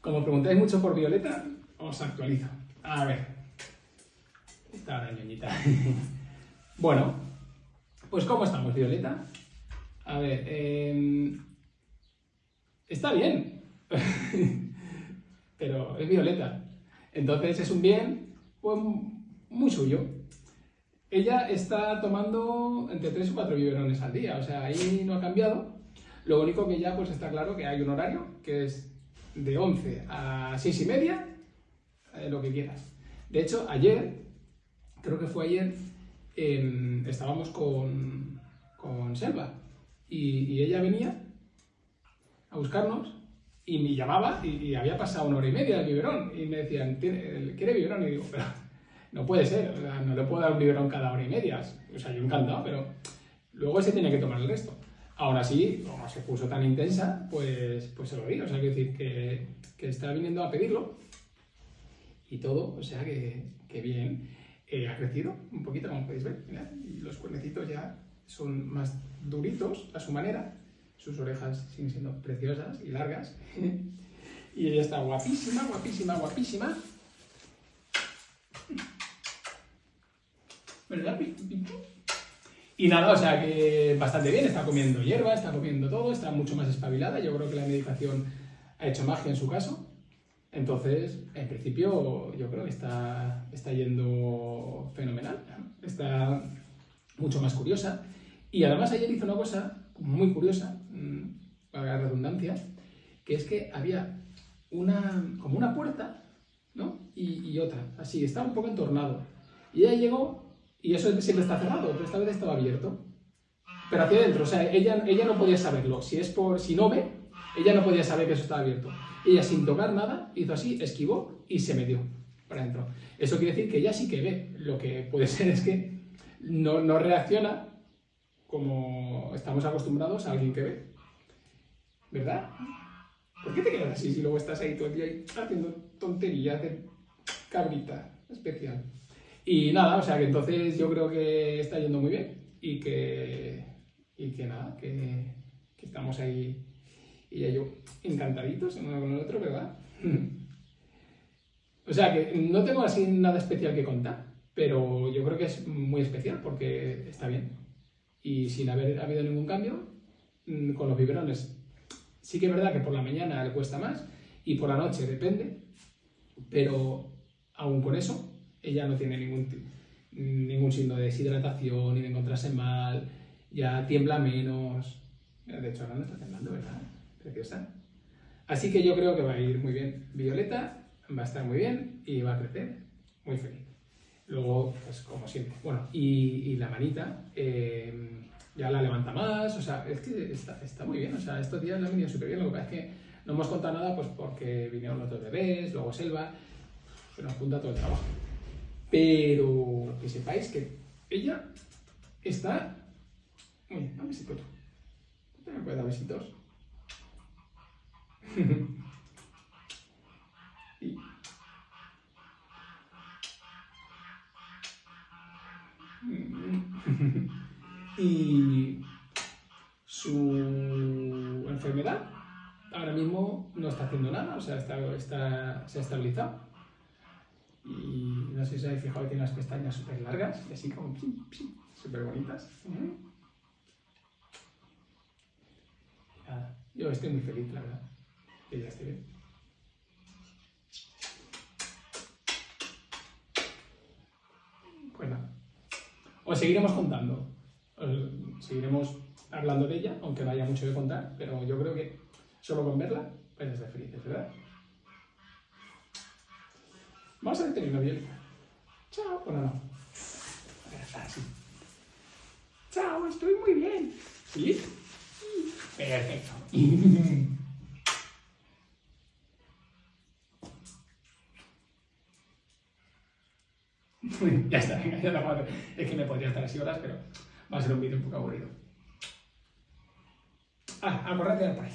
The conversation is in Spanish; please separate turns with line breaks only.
Como preguntáis mucho por Violeta, os actualizo. A ver. Está la ñoñita. bueno, pues ¿cómo estamos, Violeta? A ver, em, está bien. Pero es Violeta. Entonces es un bien pues, muy suyo. Ella está tomando entre 3 y 4 biberones al día, o sea, ahí no ha cambiado. Lo único que ya pues está claro que hay un horario que es de 11 a 6 y media, eh, lo que quieras. De hecho, ayer, creo que fue ayer, estábamos con, con Selva y, ella venía a buscarnos y me llamaba y, había pasado una hora y media del biberón y me decían, ¿quiere biberón? Y digo, pero no puede ser, no le puedo dar un biberón cada hora y media. O sea, yo encantado, pero luego se tiene que tomar el resto. Aún así, como se puso tan intensa, pues, pues se lo di. O sea, quiero decir que, que está viniendo a pedirlo y todo, o sea que, que bien. Eh, ha crecido un poquito, como podéis ver, y los cuernecitos ya son más duritos a su manera, sus orejas siguen siendo preciosas y largas, y ella está guapísima, guapísima, guapísima. ¿Verdad? Y nada, o sea que bastante bien, está comiendo hierba, está comiendo todo, está mucho más espabilada. Yo creo que la medicación ha hecho magia en su caso. Entonces, en principio, yo creo que está, está yendo fenomenal. Está mucho más curiosa. Y además ayer hizo una cosa muy curiosa, mm, para la redundancia, que es que había una, como una puerta, ¿no? Y, y otra, así, estaba un poco entornado. Y ella llegó y eso siempre está cerrado, pero esta vez estaba abierto. Pero hacia adentro, o sea, ella, ella no podía saberlo. Si es por, si no ve, ella no podía saber que eso estaba abierto. Ella sin tocar nada, hizo así, esquivó y se metió para adentro. Eso quiere decir que ella sí que ve. Lo que puede ser es que no, no reacciona como estamos acostumbrados a alguien que ve. ¿Verdad? ¿Por qué te quedas así si luego estás ahí todo el día haciendo tonterías de cabrita especial? Y nada, o sea que entonces yo creo que está yendo muy bien y que, y que nada, que, estamos ahí y yo encantaditos uno con el otro, ¿verdad? o sea que no tengo así nada especial que contar, pero yo creo que es muy especial porque está bien. Y sin haber habido ningún cambio, mm, con los biberones, sí que es verdad que por la mañana le cuesta más y por la noche depende, pero aún con eso ella no tiene ningún, ningún signo de deshidratación ni de encontrarse mal, ya tiembla menos. De hecho, ahora no está temblando, ¿verdad? Preciosa. Así que yo creo que va a ir muy bien. Violeta va a estar muy bien y va a crecer muy feliz. Luego, pues como siempre. Bueno, y, la manita eh, ya la levanta más, o sea, es que está, está muy bien. O sea, estos días la han venido súper bien. Lo que pasa es que no hemos contado nada pues porque vinieron los dos bebés, luego Selva, se nos junta todo el trabajo. Pero que sepáis que ella está... Un besito tú. ¿Tú me dar besitos? y... y su enfermedad ahora mismo no está haciendo nada, o sea, está, está, se ha estabilizado. Y no sé si os habéis fijado que tiene las pestañas súper largas así como súper bonitas. yo estoy muy feliz, la verdad, que ya esté bien. Pues nada, os seguiremos contando, os seguiremos hablando de ella, aunque no haya mucho que contar, pero yo creo que solo con verla a ser felices, ¿verdad? Vamos a detener una violeta. Chao. Bueno, no. Así. Chao, estoy muy bien. ¿Sí? Perfecto. ya está, venga, ya está. Es que me podría estar así horas, pero va a ser un vídeo un poco aburrido. Ah, acordate de por ahí.